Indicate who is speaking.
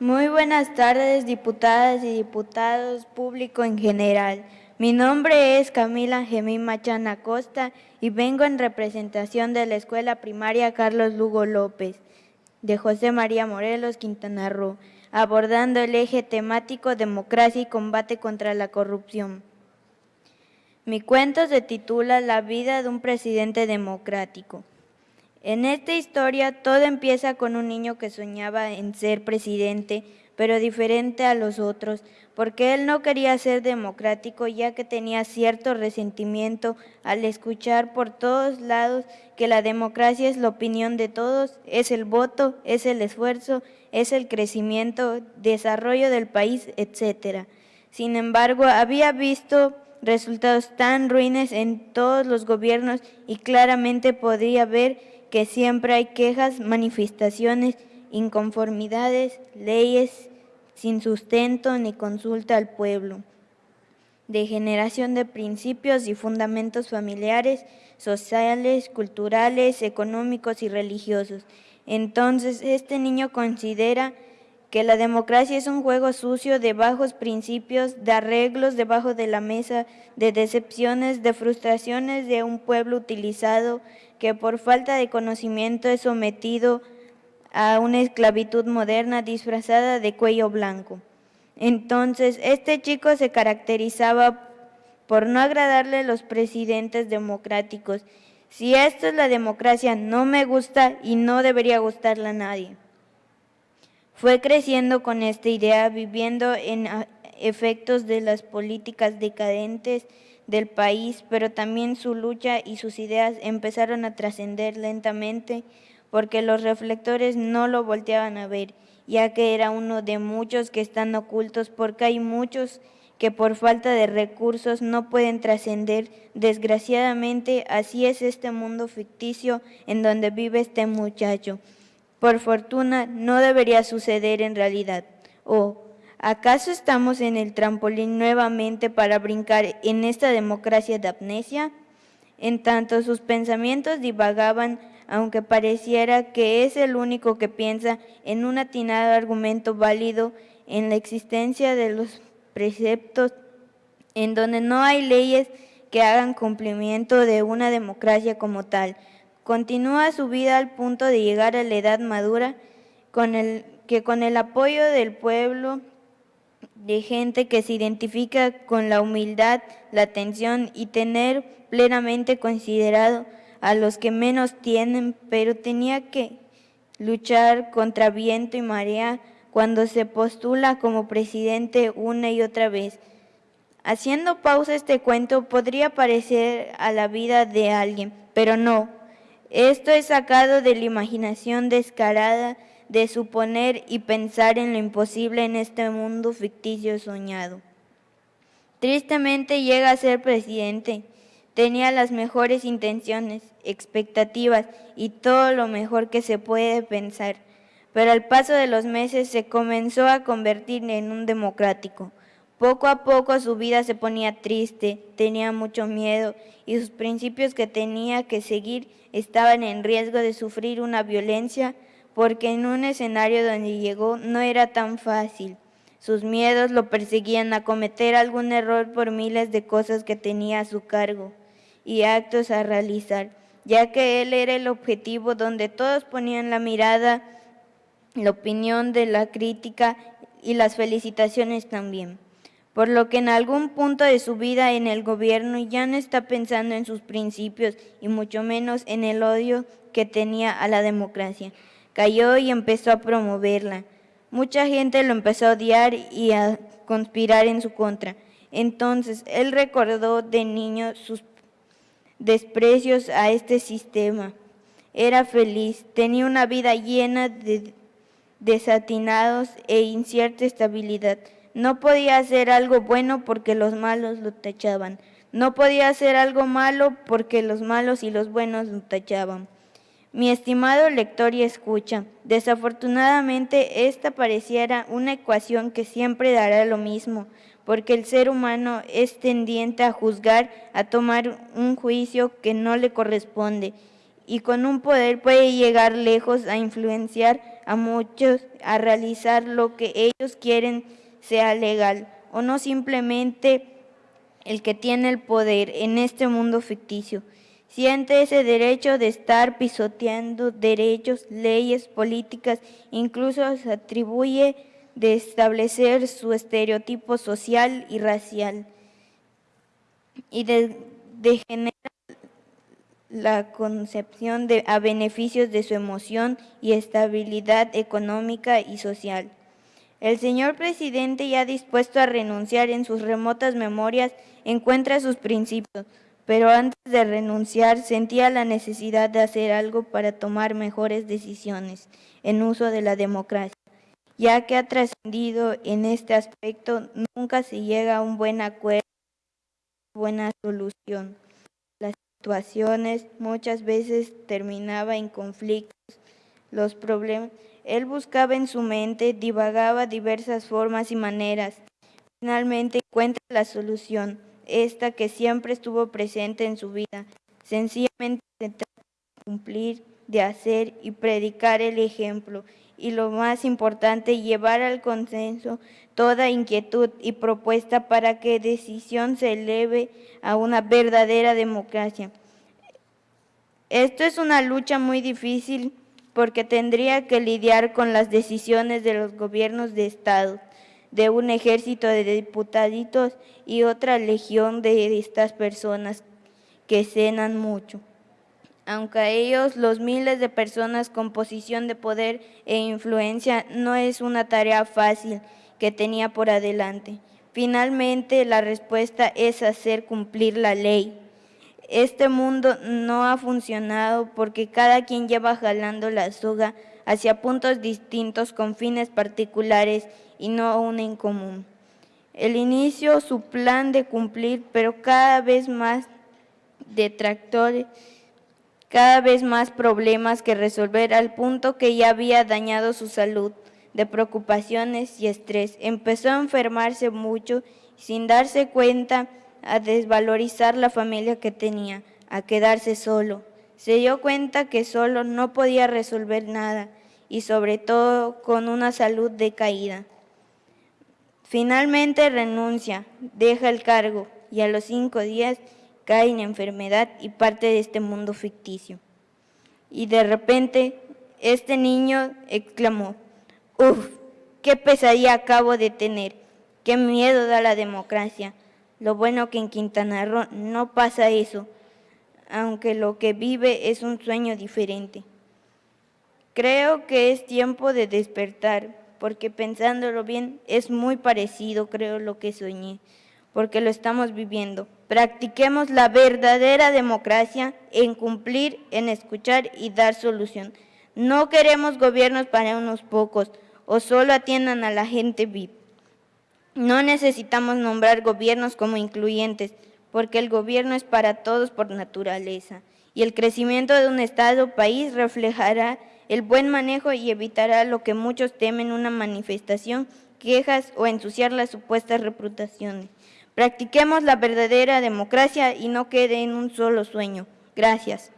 Speaker 1: Muy buenas tardes, diputadas y diputados, público en general. Mi nombre es Camila Gemín Machana Costa y vengo en representación de la Escuela Primaria Carlos Lugo López de José María Morelos, Quintana Roo, abordando el eje temático Democracia y combate contra la corrupción. Mi cuento se titula La vida de un presidente democrático. En esta historia todo empieza con un niño que soñaba en ser presidente, pero diferente a los otros, porque él no quería ser democrático ya que tenía cierto resentimiento al escuchar por todos lados que la democracia es la opinión de todos, es el voto, es el esfuerzo, es el crecimiento, desarrollo del país, etc. Sin embargo, había visto resultados tan ruines en todos los gobiernos y claramente podía ver que siempre hay quejas, manifestaciones, inconformidades, leyes sin sustento ni consulta al pueblo, degeneración de principios y fundamentos familiares, sociales, culturales, económicos y religiosos. Entonces, este niño considera que la democracia es un juego sucio de bajos principios, de arreglos debajo de la mesa, de decepciones, de frustraciones de un pueblo utilizado que por falta de conocimiento es sometido a una esclavitud moderna disfrazada de cuello blanco. Entonces, este chico se caracterizaba por no agradarle a los presidentes democráticos. Si esto es la democracia, no me gusta y no debería gustarle a nadie. Fue creciendo con esta idea, viviendo en efectos de las políticas decadentes del país, pero también su lucha y sus ideas empezaron a trascender lentamente porque los reflectores no lo volteaban a ver, ya que era uno de muchos que están ocultos porque hay muchos que por falta de recursos no pueden trascender. Desgraciadamente, así es este mundo ficticio en donde vive este muchacho. Por fortuna, no debería suceder en realidad. O, ¿Acaso estamos en el trampolín nuevamente para brincar en esta democracia de amnesia? En tanto sus pensamientos divagaban, aunque pareciera que es el único que piensa en un atinado argumento válido en la existencia de los preceptos en donde no hay leyes que hagan cumplimiento de una democracia como tal. Continúa su vida al punto de llegar a la edad madura con el, que con el apoyo del pueblo de gente que se identifica con la humildad, la atención y tener plenamente considerado a los que menos tienen, pero tenía que luchar contra viento y marea cuando se postula como presidente una y otra vez. Haciendo pausa este cuento podría parecer a la vida de alguien, pero no. Esto es sacado de la imaginación descarada de suponer y pensar en lo imposible en este mundo ficticio soñado. Tristemente llega a ser presidente. Tenía las mejores intenciones, expectativas y todo lo mejor que se puede pensar, pero al paso de los meses se comenzó a convertir en un democrático. Poco a poco su vida se ponía triste, tenía mucho miedo y sus principios que tenía que seguir estaban en riesgo de sufrir una violencia porque en un escenario donde llegó no era tan fácil. Sus miedos lo perseguían a cometer algún error por miles de cosas que tenía a su cargo y actos a realizar, ya que él era el objetivo donde todos ponían la mirada, la opinión de la crítica y las felicitaciones también. Por lo que en algún punto de su vida en el gobierno ya no está pensando en sus principios y mucho menos en el odio que tenía a la democracia cayó y empezó a promoverla. Mucha gente lo empezó a odiar y a conspirar en su contra. Entonces, él recordó de niño sus desprecios a este sistema. Era feliz, tenía una vida llena de desatinados e incierta estabilidad. No podía hacer algo bueno porque los malos lo tachaban. No podía hacer algo malo porque los malos y los buenos lo tachaban. Mi estimado lector y escucha, desafortunadamente esta pareciera una ecuación que siempre dará lo mismo, porque el ser humano es tendiente a juzgar, a tomar un juicio que no le corresponde, y con un poder puede llegar lejos a influenciar a muchos a realizar lo que ellos quieren sea legal o no simplemente el que tiene el poder en este mundo ficticio. Siente ese derecho de estar pisoteando derechos, leyes, políticas, incluso se atribuye de establecer su estereotipo social y racial y de, generar la concepción de, a beneficios de su emoción y estabilidad económica y social. El señor presidente ya dispuesto a renunciar en sus remotas memorias encuentra sus principios, pero antes de renunciar sentía la necesidad de hacer algo para tomar mejores decisiones en uso de la democracia, ya que ha trascendido en este aspecto nunca se llega a un buen acuerdo, buena solución. Las situaciones muchas veces terminaba en conflictos, los problemas. Él buscaba en su mente, divagaba diversas formas y maneras. Finalmente encuentra la solución esta que siempre estuvo presente en su vida. Sencillamente se trata de cumplir, de hacer y predicar el ejemplo. Y lo más importante, llevar al consenso toda inquietud y propuesta para que decisión se eleve a una verdadera democracia. Esto es una lucha muy difícil porque tendría que lidiar con las decisiones de los gobiernos de Estado de un ejército de diputaditos y otra legión de estas personas que cenan mucho. Aunque a ellos los miles de personas con posición de poder e influencia no es una tarea fácil que tenía por adelante. Finalmente la respuesta es hacer cumplir la ley. Este mundo no ha funcionado porque cada quien lleva jalando la soga hacia puntos distintos con fines particulares y no una en común. El inicio, su plan de cumplir, pero cada vez más detractores, cada vez más problemas que resolver al punto que ya había dañado su salud de preocupaciones y estrés. Empezó a enfermarse mucho sin darse cuenta, a desvalorizar la familia que tenía, a quedarse solo. Se dio cuenta que solo no podía resolver nada y sobre todo con una salud decaída. Finalmente renuncia, deja el cargo y a los cinco días cae en enfermedad y parte de este mundo ficticio. Y de repente este niño exclamó, ¡Uf! ¡Qué pesadilla acabo de tener! ¡Qué miedo da la democracia! Lo bueno que en Quintana Roo no pasa eso, aunque lo que vive es un sueño diferente. Creo que es tiempo de despertar, porque pensándolo bien es muy parecido, creo, lo que soñé, porque lo estamos viviendo. Practiquemos la verdadera democracia en cumplir, en escuchar y dar solución. No queremos gobiernos para unos pocos o solo atiendan a la gente VIP. No necesitamos nombrar gobiernos como incluyentes, porque el gobierno es para todos por naturaleza y el crecimiento de un Estado o país reflejará el buen manejo y evitará lo que muchos temen una manifestación, quejas o ensuciar las supuestas reputaciones. Practiquemos la verdadera democracia y no quede en un solo sueño. Gracias.